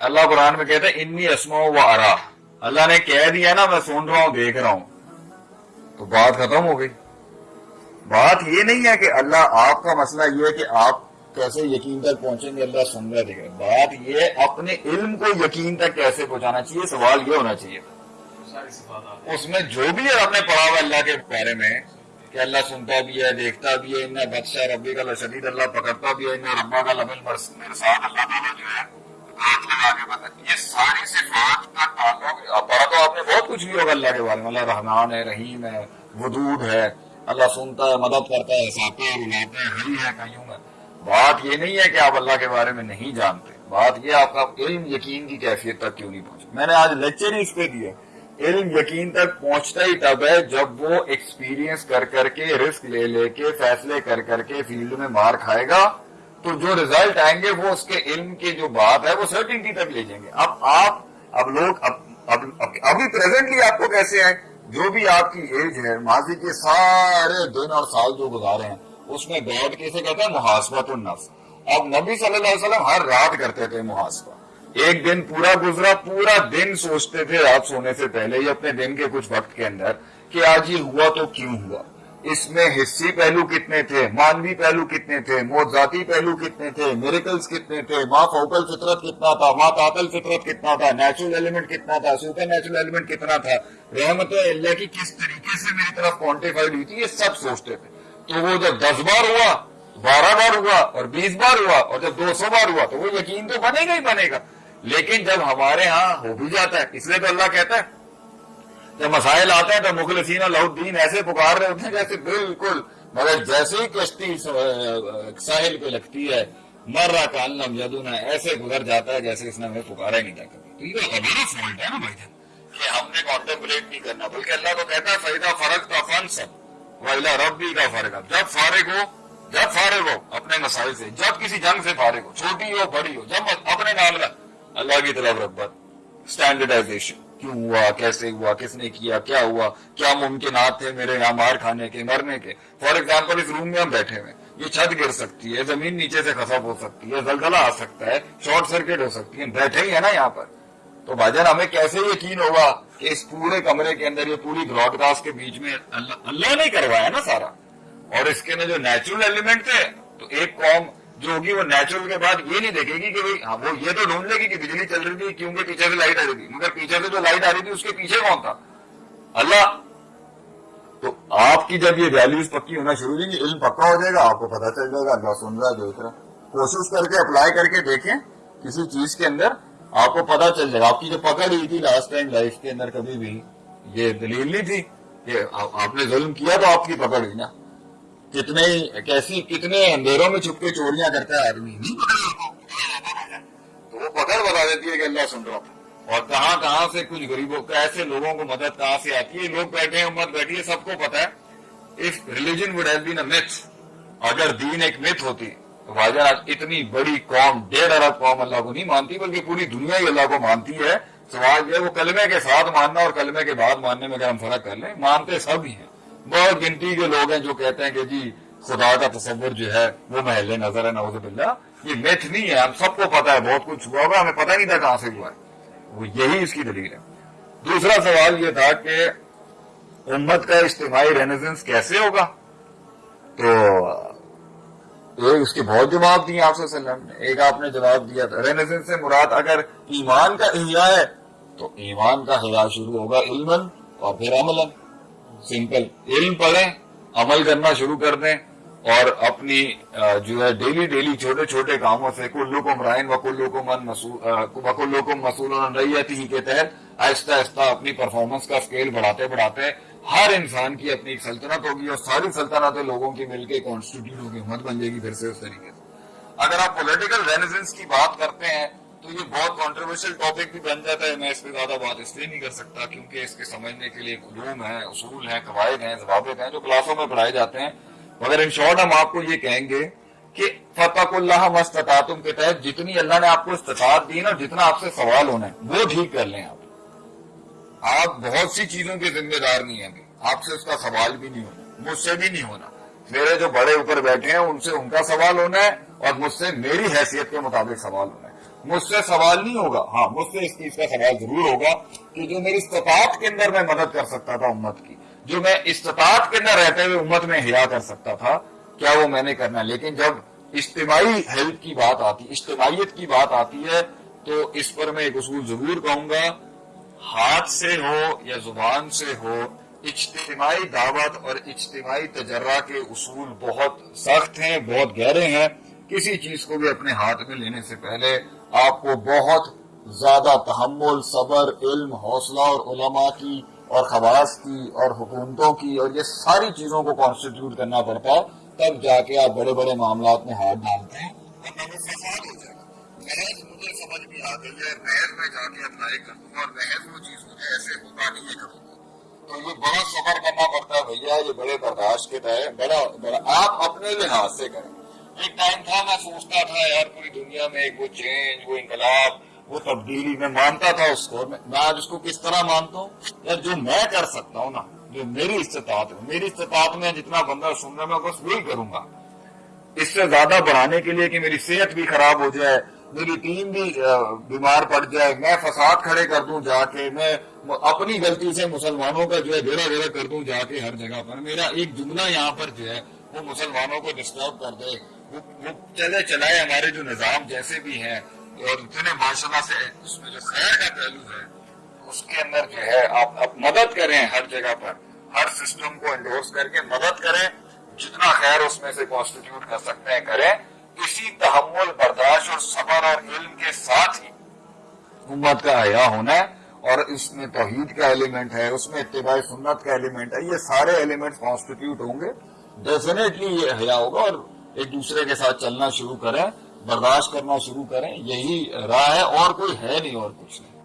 اللہ قرآن میں کہتے ہیں انی اسما و ارا. اللہ نے کہہ دیا نا میں سن رہا ہوں دیکھ رہا ہوں. تو بات ختم ہو گئی۔ بات یہ نہیں ہے کہ اللہ آپ کا مسئلہ یہ ہے کہ آپ کیسے یقین تک پہنچیں گے اللہ سن رہا دیکھ رہے بات یہ اپنے علم کو یقین تک کیسے پہنچانا چاہیے سوال یہ ہونا چاہیے۔ اس میں جو بھی ہے آپ نے پڑھا ہوا اللہ کے بارے میں کہ اللہ سنتا بھی ہے دیکھتا بھی ہے انہیں بادشاہ ربی کا شدید اللہ پکڑتا بھی ہے انہیں ربا کا لبل اللہ تعالیٰ جو ہے ہاتھ لگا کے یہ ساری صفات کا تعلق پڑھا تو آپ نے بہت کچھ بھی ہوگا اللہ کے بارے میں۔ اللہ رحمان ہے، رحیم ہے، ودود ہے۔ اللہ سنتا ہے، مدد کرتا ہے، ساتے ہے رلاتا ہے ہری ہے کہیں ہے بات یہ نہیں ہے کہ آپ اللہ کے بارے میں نہیں جانتے۔ بات یہ آپ کا علم یقین کی کیفیت تک کیوں نہیں پہنچا۔ میں نے آج لیکچر ہی اس پہ دیا۔ علم یقین تک پہنچتا ہی تب ہے جب وہ ایکسپیرینس کر کر کے رسک لے لے کے، فیصلے کر کر کے فیلڈ میں مار کھائے گا۔ تو جو ریزلٹ آئیں گے وہ اس کے علم کی جو بات ہے وہ سرٹنٹی تک لے جائیں گے۔ اب آپ، اب لوگ، اب اب ابھی پریزنٹلی آپ کو کیسے ہیں؟ جو بھی آپ کی ایج ہے، ماضی کے سارے دن اور سال جو گزارے ہیں، اس میں بیٹھ کیسے کہتے ہیں محاسبت النفس۔ اب نبی صلی اللہ علیہ وسلم ہر رات کرتے تھے محاسبہ۔ ایک دن پورا گزرا، پورا دن سوچتے تھے رات سونے سے پہلے ہی اپنے دن کے کچھ وقت کے اندر کہ آج یہ ہوا تو کیوں ہوا؟ اس میں حصی پہلو کتنے تھے؟ مانوی پہلو کتنے تھے؟ موزاتی پہلو کتنے تھے؟ میریکلز کتنے تھے؟ ماں فوکل فطرت کتنا تھا؟ ماں قاتل فطرت کتنا تھا؟ نیچرل ایلیمنٹ کتنا تھا؟ سپر نیچرل ایلیمنٹ کتنا تھا؟ رحمت اللہ کی کس طریقے سے میری طرف کوانٹیفائڈ ہوئی تھی؟ یہ سب سوچتے تھے۔ تو وہ جب دس بار ہوا، بارہ بار ہوا اور بیس بار ہوا اور جب دو سو بار ہوا، تو وہ یقین تو بنے گا ہی بنے گا۔ لیکن جب ہمارے ہاں ہو بھی جاتا ہے، اس لیے تو اللہ کہتا ہے جب مسائل آتے ہیں تو مخلصین اللہ الدین ایسے پکار رہے ہوتے ہیں جیسے بالکل، مگر جیسے ہی کشتی ساحل پہ لگتی ہے مر رہا کالم یدونا ایسے گزر جاتا ہے جیسے اس نے ہمیں پکارا ہی نہیں تھا کبھی تو یہ ہمارا فالٹ ہے نا بھائی جان، کہ ہم نے کانٹمپلیٹ نہیں کرنا، بلکہ اللہ کو کہتا ہے فریدہ فرق کا فن سب ویلا ربی کا فرق جب فارغ ہو، جب فارغ ہو اپنے مسائل سے، جب کسی جنگ سے فارغ ہو، چھوٹی ہو، بڑی ہو، جب اپنے نام اللہ کی طرف رغبت اسٹینڈرڈائزیشن کیوں ہوا؟ کیسے ہوا؟ کس نے کیا؟ کیا ہوا؟ کیا ممکنات تھے میرے یہاں مار کھانے کے، مرنے کے؟ فار ایگزامپل، اس روم میں ہم بیٹھے ہوئے یہ چھت گر سکتی ہے، زمین نیچے سے خسب ہو سکتی ہے، زلزلہ آ سکتا ہے، شارٹ سرکٹ ہو سکتی ہے بیٹھے ہی ہے نا یہاں پر۔ تو بھاجن ہمیں کیسے یقین ہوگا کہ اس پورے کمرے کے اندر یہ پوری براڈ کاسٹ کے بیچ میں اللہ نے کروایا نا سارا؟ اور اس کے اندر جو نیچرل ایلیمنٹ تھے، تو ایک قوم جو ہوگی وہ نیچرل کے بعد یہ نہیں دیکھے گی کہ ہاں، وہ یہ تو ڈھونڈ لے گی کہ بجلی چل رہی تھی کیونکہ پیچھے سے لائٹ آ رہی تھی۔ مگر پیچھے سے جو لائٹ آ رہی تھی، اس کے پیچھے کون تھا؟ اللہ۔ تو آپ کی جب یہ ویلوز پکی ہونا شروع ہوگی علم پکا ہو جائے گا، آپ کو پتا چل جائے گا، اللہ سن رہا ہے، جو کوشش کر کے اپلائی کر کے دیکھیں، کسی چیز کے اندر آپ کو پتا چل جائے گا۔ آپ کی جو پکڑ ہوئی تھی لاسٹ ٹائم لائف کے اندر کبھی بھی، یہ دلیل نہیں تھی کہ آپ نے ظلم کیا تو آپ کی پکڑ ہوئی نا۔ کتنے کیسی، کتنے اندھیروں میں چھپ کے چوریاں کرتا ہے آدمی؟ تو وہ پکڑ بتا دیتی ہے کہ اللہ سن رہا اور کہاں کہاں سے کچھ غریبوں ایسے لوگوں کو مدد کہاں سے آتی ہے؟ لوگ بیٹھے ہیں، امت بیٹھی ہے، سب کو پتا ہے۔ If religion would have been a myth اگر دین ایک مت ہوتی، تو اتنی بڑی قوم، ڈیڑھ ارب قوم اللہ کو نہیں مانتی، بلکہ پوری دنیا ہی اللہ کو مانتی ہے۔ سوال یہ وہ کلمے کے ساتھ ماننا اور کلمے کے بعد ماننے میں اگر ہم فرق کر لیں، مانتے سب ہی ہیں۔ بہت گنتی کے لوگ ہیں جو کہتے ہیں کہ جی خدا کا تصور جو ہے وہ محل نظر ہے نوز باللہ، یہ میتھ نہیں ہے، ہم سب کو پتا ہے، بہت کچھ ہوا ہوگا، ہمیں پتہ نہیں تھا کہاں سے ہوا ہے۔ وہ یہی اس کی دلیل ہے۔ دوسرا سوال یہ تھا کہ امت کا اجتماعی رینیزنس کیسے ہوگا؟ تو اس کے بہت جواب دیے آپ سے ایک آپ نے جواب دیا تھا، رینیزنس سے مراد اگر ایمان کا احیاء ہے، تو ایمان کا حیا شروع ہوگا علم اور پھر عمل سمپل۔ علم پڑھیں، عمل کرنا شروع کر دیں اور اپنی جو ہے ڈیلی ڈیلی چھوٹے چھوٹے کاموں سے کلو کو مرائن و کلو کو من وکلو کو مسول ہی کے تحت آہستہ آہستہ اپنی پرفارمنس کا اسکیل بڑھاتے بڑھاتے ہر انسان کی اپنی ایک سلطنت ہوگی اور ساری سلطنتیں لوگوں کی مل کے کانسٹیٹیوٹ ہوگی حکومت بن جائے گی پھر سے اس طریقے سے۔ اگر آپ پولیٹیکل رینیزنس کی بات کرتے ہیں تو یہ بہت کانٹروورشل ٹاپک بھی بن جاتا ہے، میں اس پہ زیادہ بات اس لیے نہیں کر سکتا کیونکہ اس کے سمجھنے کے لیے علوم ہیں، اصول ہیں، قواعد ہیں، ضوابط ہیں جو کلاسوں میں پڑھائے جاتے ہیں۔ مگر ان شارٹ ہم آپ کو یہ کہیں گے کہ فتح اللہ مستطاطم کے تحت جتنی اللہ نے آپ کو استطاعت دی نا، جتنا آپ سے سوال ہونا ہے، وہ ٹھیک کر لیں آپ۔ آپ بہت سی چیزوں کے ذمہ دار نہیں ہیں۔ آپ سے اس کا سوال بھی نہیں ہونا، مجھ سے بھی نہیں ہونا۔ میرے جو بڑے اوپر بیٹھے ہیں، ان سے ان کا سوال ہونا ہے اور مجھ سے میری حیثیت کے مطابق سوال ہونا ہے۔ مجھ سے سوال نہیں ہوگا۔ ہاں مجھ سے اس چیز کا سوال ضرور ہوگا کہ جو میری استطاعت کے اندر میں مدد کر سکتا تھا امت کی، جو میں استطاعت کے اندر رہتے ہوئے امت میں حیا کر سکتا تھا، کیا وہ میں نے کرنا لیکن جب اجتماعی ہیلپ کی بات آتی، اجتماعیت کی بات آتی ہے، تو اس پر میں ایک اصول ضرور کہوں گا، ہاتھ سے ہو یا زبان سے ہو، اجتماعی دعوت اور اجتماعی تجرہ کے اصول بہت سخت ہیں، بہت گہرے ہیں۔ کسی چیز کو بھی اپنے ہاتھ میں لینے سے پہلے آپ کو بہت زیادہ تحمل، صبر، علم، حوصلہ اور علماء کی اور خواص کی اور حکومتوں کی اور یہ ساری چیزوں کو کانسٹیٹیوٹ کرنا پڑتا ہے، تب جا کے آپ بڑے بڑے معاملات میں ہاتھ ڈالتے ہیں۔ سمجھ بھی آ گئی ہے، محض میں جا کے اپلائی کر دوں اور محض وہ چیز مجھے ایسے ہوگا نہیں کروں گا۔ تو یہ بڑا صبر کرنا پڑتا ہے بھیا، یہ بڑے برداشت کے تحت بڑا بڑا، آپ اپنے لحاظ سے کریں۔ ایک ٹائم تھا میں سوچتا تھا یار پوری دنیا میں ایک وہ چینج وہ انقلاب، وہ تبدیلی، میں مانتا تھا اس کو۔ میں آج اس کو کس طرح مانتا ہوں؟ یار جو میں کر سکتا ہوں نا، جو میری استطاعت ہے، میری استطاعت میں جتنا بندہ سن رہا میں بس وہی کروں گا۔ اس سے زیادہ بڑھانے کے لیے کہ میری صحت بھی خراب ہو جائے، میری ٹیم بھی بیمار پڑ جائے، میں فساد کھڑے کر دوں جا کے، میں اپنی غلطی سے مسلمانوں کا جو ہے بیڑا بیڑا کر دوں جا کے ہر جگہ پر۔ میرا ایک جملہ یہاں پر جو ہے، وہ مسلمانوں کو ڈسٹرب کر دے۔ چلے چلائے ہمارے جو نظام جیسے بھی ہیں، اور اتنے ماشاء اللہ سے اس میں جو خیر کا پہلو ہے، اس کے اندر جو ہے، آپ مدد کریں ہر جگہ پر۔ ہر سسٹم کو انڈورس کر کے مدد کریں، جتنا خیر اس میں سے کانسٹیٹیوٹ کر سکتے ہیں، کریں۔ اسی تحمل، برداشت اور صبر اور علم کے ساتھ ہی امت کا حیا ہونا ہے، اور اس میں توحید کا ایلیمنٹ ہے، اس میں اتباع سنت کا ایلیمنٹ ہے، یہ سارے ایلیمنٹ کانسٹیٹیوٹ ہوں گے۔ ڈیفینیٹلی یہ حیا ہوگا اور ایک دوسرے کے ساتھ چلنا شروع کریں، برداشت کرنا شروع کریں، یہی راہ ہے اور کوئی ہے نہیں اور کچھ نہیں۔